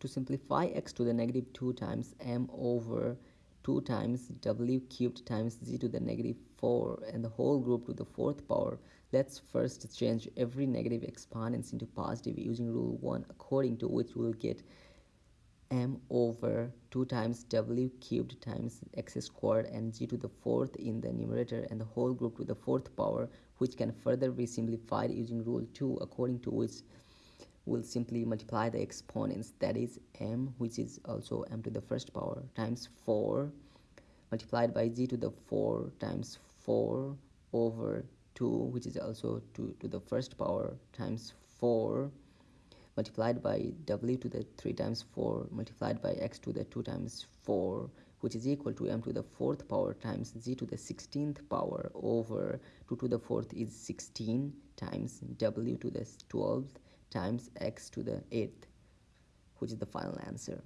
to simplify x to the negative 2 times m over 2 times w cubed times z to the negative 4 and the whole group to the fourth power let's first change every negative exponents into positive using rule 1 according to which we'll get m over 2 times w cubed times x squared and z to the fourth in the numerator and the whole group to the fourth power which can further be simplified using rule 2 according to which we'll simply multiply the exponents that is m which is also m to the first power times 4 multiplied by z to the 4 times 4 over 2 which is also 2 to the first power times 4 multiplied by w to the 3 times 4 multiplied by x to the 2 times 4 which is equal to m to the 4th power times z to the 16th power over 2 to the 4th is 16 times w to the 12th times x to the 8th which is the final answer